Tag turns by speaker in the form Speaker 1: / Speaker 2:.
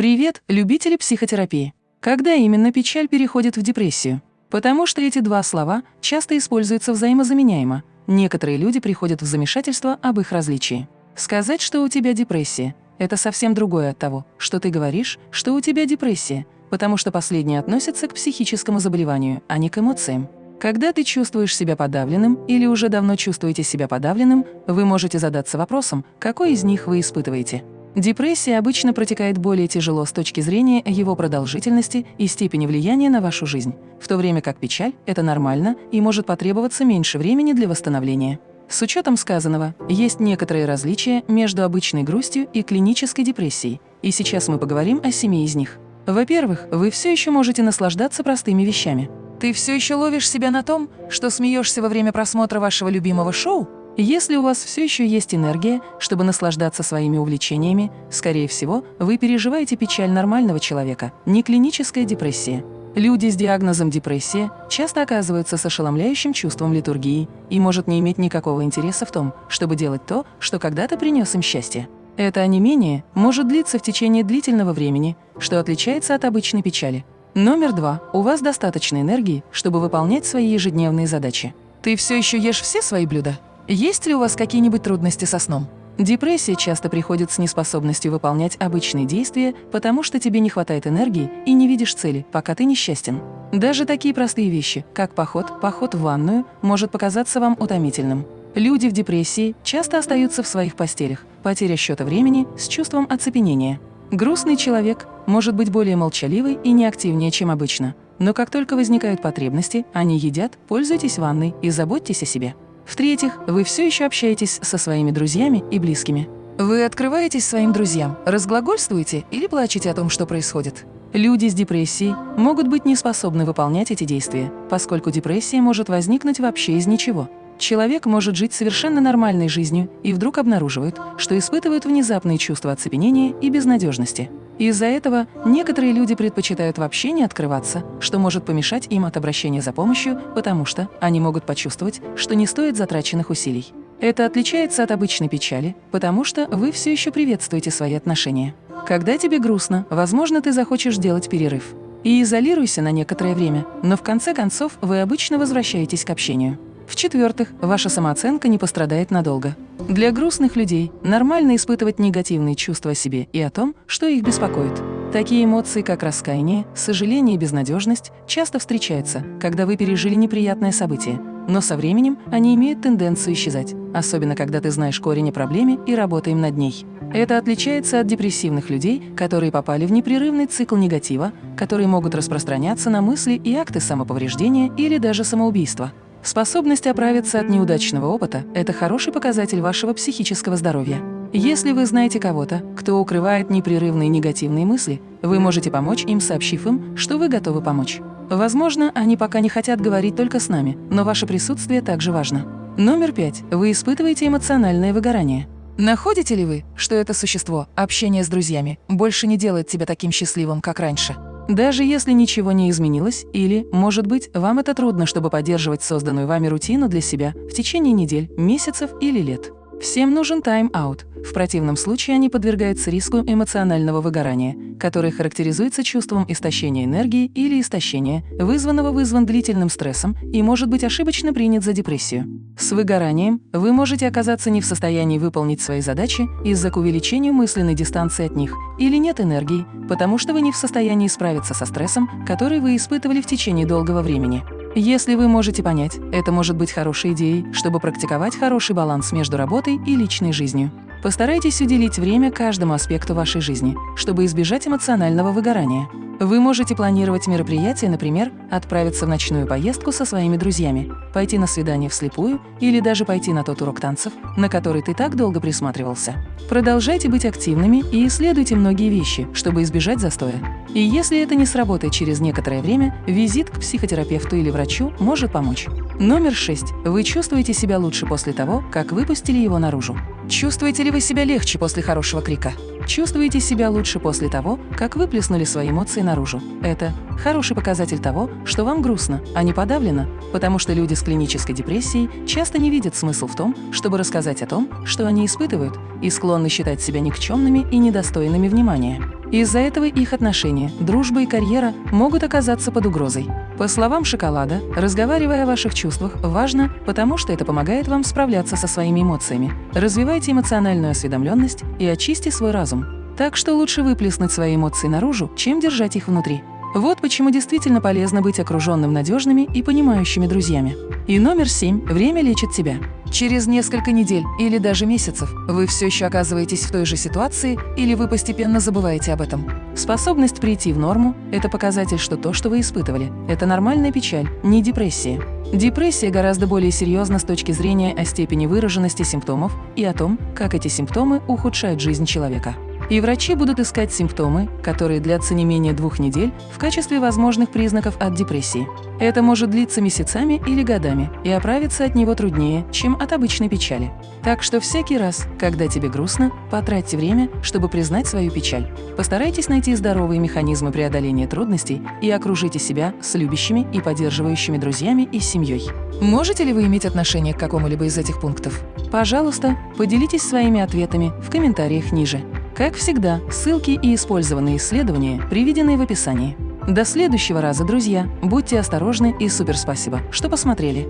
Speaker 1: Привет, любители психотерапии! Когда именно печаль переходит в депрессию? Потому что эти два слова часто используются взаимозаменяемо. Некоторые люди приходят в замешательство об их различии. Сказать, что у тебя депрессия – это совсем другое от того, что ты говоришь, что у тебя депрессия, потому что последнее относится к психическому заболеванию, а не к эмоциям. Когда ты чувствуешь себя подавленным или уже давно чувствуете себя подавленным, вы можете задаться вопросом, какой из них вы испытываете. Депрессия обычно протекает более тяжело с точки зрения его продолжительности и степени влияния на вашу жизнь, в то время как печаль – это нормально и может потребоваться меньше времени для восстановления. С учетом сказанного, есть некоторые различия между обычной грустью и клинической депрессией, и сейчас мы поговорим о семи из них. Во-первых, вы все еще можете наслаждаться простыми вещами. Ты все еще ловишь себя на том, что смеешься во время просмотра вашего любимого шоу? Если у вас все еще есть энергия, чтобы наслаждаться своими увлечениями, скорее всего, вы переживаете печаль нормального человека, не клиническая депрессия. Люди с диагнозом депрессия часто оказываются с ошеломляющим чувством литургии и может не иметь никакого интереса в том, чтобы делать то, что когда-то принес им счастье. Это онемение может длиться в течение длительного времени, что отличается от обычной печали. Номер два. У вас достаточно энергии, чтобы выполнять свои ежедневные задачи. Ты все еще ешь все свои блюда? Есть ли у вас какие-нибудь трудности со сном? Депрессия часто приходит с неспособностью выполнять обычные действия, потому что тебе не хватает энергии и не видишь цели, пока ты несчастен. Даже такие простые вещи, как поход, поход в ванную, может показаться вам утомительным. Люди в депрессии часто остаются в своих постелях, потеря счета времени с чувством оцепенения. Грустный человек может быть более молчаливый и неактивнее, чем обычно. Но как только возникают потребности, они едят, пользуйтесь ванной и заботьтесь о себе. В-третьих, вы все еще общаетесь со своими друзьями и близкими. Вы открываетесь своим друзьям, разглагольствуете или плачете о том, что происходит. Люди с депрессией могут быть не способны выполнять эти действия, поскольку депрессия может возникнуть вообще из ничего. Человек может жить совершенно нормальной жизнью и вдруг обнаруживает, что испытывает внезапные чувства оцепенения и безнадежности. Из-за этого некоторые люди предпочитают вообще не открываться, что может помешать им от обращения за помощью, потому что они могут почувствовать, что не стоит затраченных усилий. Это отличается от обычной печали, потому что вы все еще приветствуете свои отношения. Когда тебе грустно, возможно, ты захочешь делать перерыв. И изолируйся на некоторое время, но в конце концов вы обычно возвращаетесь к общению. В-четвертых, ваша самооценка не пострадает надолго. Для грустных людей нормально испытывать негативные чувства о себе и о том, что их беспокоит. Такие эмоции, как раскаяние, сожаление и безнадежность, часто встречаются, когда вы пережили неприятное событие, но со временем они имеют тенденцию исчезать, особенно когда ты знаешь корень о проблеме и работаем над ней. Это отличается от депрессивных людей, которые попали в непрерывный цикл негатива, которые могут распространяться на мысли и акты самоповреждения или даже самоубийства. Способность оправиться от неудачного опыта – это хороший показатель вашего психического здоровья. Если вы знаете кого-то, кто укрывает непрерывные негативные мысли, вы можете помочь им, сообщив им, что вы готовы помочь. Возможно, они пока не хотят говорить только с нами, но ваше присутствие также важно. Номер пять. Вы испытываете эмоциональное выгорание. Находите ли вы, что это существо, общение с друзьями, больше не делает тебя таким счастливым, как раньше? Даже если ничего не изменилось, или, может быть, вам это трудно, чтобы поддерживать созданную вами рутину для себя в течение недель, месяцев или лет. Всем нужен тайм-аут. В противном случае они подвергаются риску эмоционального выгорания, которое характеризуется чувством истощения энергии или истощения, вызванного вызван длительным стрессом и может быть ошибочно принят за депрессию. С выгоранием вы можете оказаться не в состоянии выполнить свои задачи из-за к увеличению мысленной дистанции от них или нет энергии, потому что вы не в состоянии справиться со стрессом, который вы испытывали в течение долгого времени. Если вы можете понять, это может быть хорошей идеей, чтобы практиковать хороший баланс между работой и личной жизнью. Постарайтесь уделить время каждому аспекту вашей жизни, чтобы избежать эмоционального выгорания. Вы можете планировать мероприятие, например, отправиться в ночную поездку со своими друзьями, пойти на свидание вслепую или даже пойти на тот урок танцев, на который ты так долго присматривался. Продолжайте быть активными и исследуйте многие вещи, чтобы избежать застоя. И если это не сработает через некоторое время, визит к психотерапевту или врачу может помочь. Номер 6. Вы чувствуете себя лучше после того, как выпустили его наружу. Чувствуете ли вы себя легче после хорошего крика? Чувствуете себя лучше после того, как выплеснули свои эмоции наружу? Это хороший показатель того, что вам грустно, а не подавлено, потому что люди с клинической депрессией часто не видят смысл в том, чтобы рассказать о том, что они испытывают, и склонны считать себя никчемными и недостойными внимания. Из-за этого их отношения, дружба и карьера могут оказаться под угрозой. По словам Шоколада, разговаривая о ваших чувствах важно, потому что это помогает вам справляться со своими эмоциями. Развивайте эмоциональную осведомленность и очисти свой разум. Так что лучше выплеснуть свои эмоции наружу, чем держать их внутри. Вот почему действительно полезно быть окруженным надежными и понимающими друзьями. И номер семь – время лечит тебя. Через несколько недель или даже месяцев вы все еще оказываетесь в той же ситуации или вы постепенно забываете об этом. Способность прийти в норму – это показатель, что то, что вы испытывали, это нормальная печаль, не депрессия. Депрессия гораздо более серьезна с точки зрения о степени выраженности симптомов и о том, как эти симптомы ухудшают жизнь человека и врачи будут искать симптомы, которые длятся не менее двух недель в качестве возможных признаков от депрессии. Это может длиться месяцами или годами, и оправиться от него труднее, чем от обычной печали. Так что всякий раз, когда тебе грустно, потратьте время, чтобы признать свою печаль. Постарайтесь найти здоровые механизмы преодоления трудностей и окружите себя с любящими и поддерживающими друзьями и семьей. Можете ли вы иметь отношение к какому-либо из этих пунктов? Пожалуйста, поделитесь своими ответами в комментариях ниже. Как всегда, ссылки и использованные исследования приведены в описании. До следующего раза, друзья! Будьте осторожны и супер спасибо, что посмотрели!